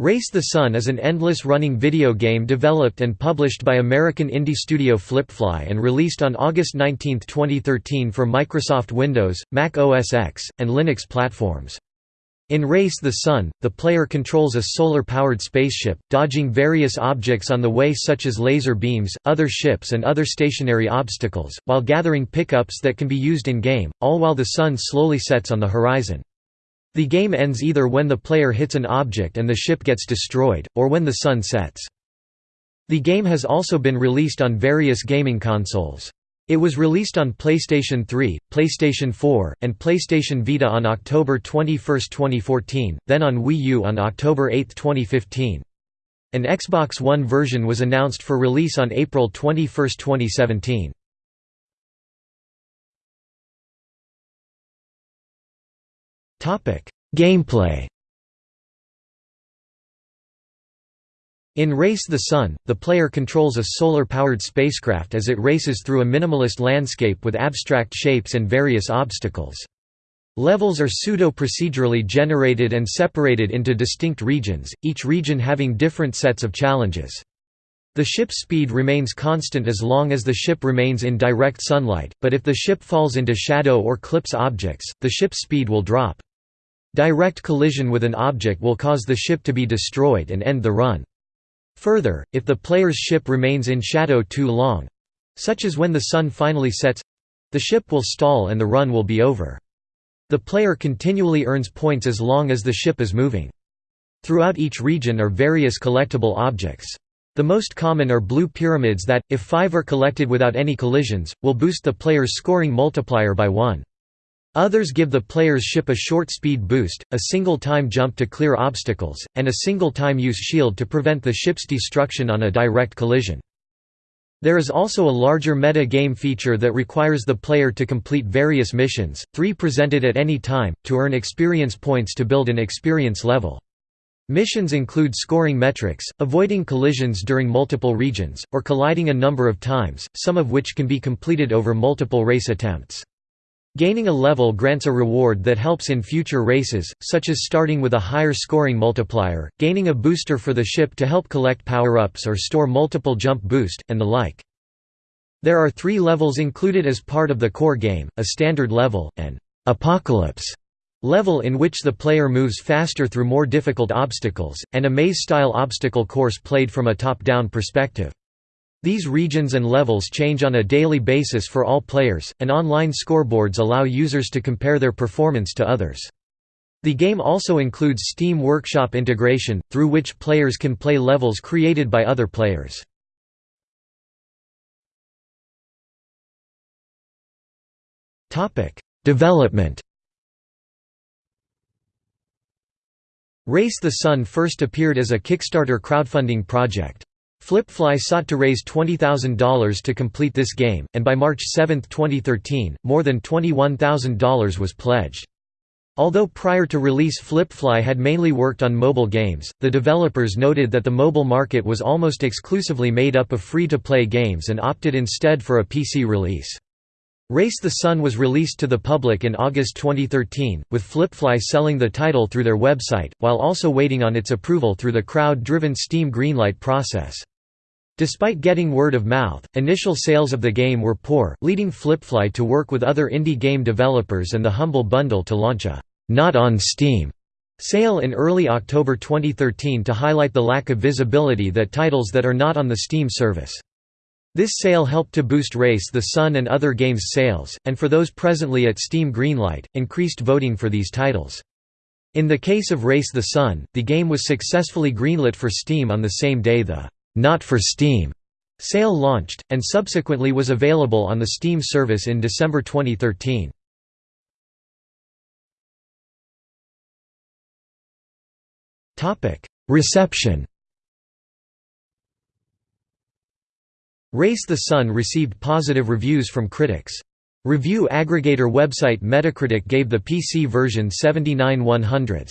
Race the Sun is an endless-running video game developed and published by American indie studio Flippfly and released on August 19, 2013 for Microsoft Windows, Mac OS X, and Linux platforms. In Race the Sun, the player controls a solar-powered spaceship, dodging various objects on the way such as laser beams, other ships and other stationary obstacles, while gathering pickups that can be used in-game, all while the sun slowly sets on the horizon. The game ends either when the player hits an object and the ship gets destroyed, or when the sun sets. The game has also been released on various gaming consoles. It was released on PlayStation 3, PlayStation 4, and PlayStation Vita on October 21, 2014, then on Wii U on October 8, 2015. An Xbox One version was announced for release on April 21, 2017. Gameplay In Race the Sun, the player controls a solar-powered spacecraft as it races through a minimalist landscape with abstract shapes and various obstacles. Levels are pseudo-procedurally generated and separated into distinct regions, each region having different sets of challenges. The ship's speed remains constant as long as the ship remains in direct sunlight, but if the ship falls into shadow or clips objects, the ship's speed will drop. Direct collision with an object will cause the ship to be destroyed and end the run. Further, if the player's ship remains in shadow too long—such as when the sun finally sets—the ship will stall and the run will be over. The player continually earns points as long as the ship is moving. Throughout each region are various collectible objects. The most common are blue pyramids that, if five are collected without any collisions, will boost the player's scoring multiplier by one. Others give the player's ship a short speed boost, a single time jump to clear obstacles, and a single time use shield to prevent the ship's destruction on a direct collision. There is also a larger meta-game feature that requires the player to complete various missions, three presented at any time, to earn experience points to build an experience level. Missions include scoring metrics, avoiding collisions during multiple regions, or colliding a number of times, some of which can be completed over multiple race attempts. Gaining a level grants a reward that helps in future races, such as starting with a higher scoring multiplier, gaining a booster for the ship to help collect power-ups or store multiple jump boost, and the like. There are three levels included as part of the core game, a standard level, an apocalypse level in which the player moves faster through more difficult obstacles, and a maze-style obstacle course played from a top-down perspective. These regions and levels change on a daily basis for all players, and online scoreboards allow users to compare their performance to others. The game also includes Steam Workshop integration, through which players can play levels created by other players. Development Race the Sun first appeared as a Kickstarter crowdfunding project. Flippfly sought to raise $20,000 to complete this game, and by March 7, 2013, more than $21,000 was pledged. Although prior to release Flippfly had mainly worked on mobile games, the developers noted that the mobile market was almost exclusively made up of free-to-play games and opted instead for a PC release. Race the Sun was released to the public in August 2013, with Flippfly selling the title through their website, while also waiting on its approval through the crowd-driven Steam Greenlight process. Despite getting word of mouth, initial sales of the game were poor, leading Flippfly to work with other indie game developers and the Humble Bundle to launch a «Not on Steam» sale in early October 2013 to highlight the lack of visibility that titles that are not on the Steam service. This sale helped to boost Race the Sun and other games' sales, and for those presently at Steam Greenlight, increased voting for these titles. In the case of Race the Sun, the game was successfully greenlit for Steam on the same day the not for Steam sale launched, and subsequently was available on the Steam service in December 2013. Reception Race the Sun received positive reviews from critics. Review aggregator website Metacritic gave the PC version 79 100s.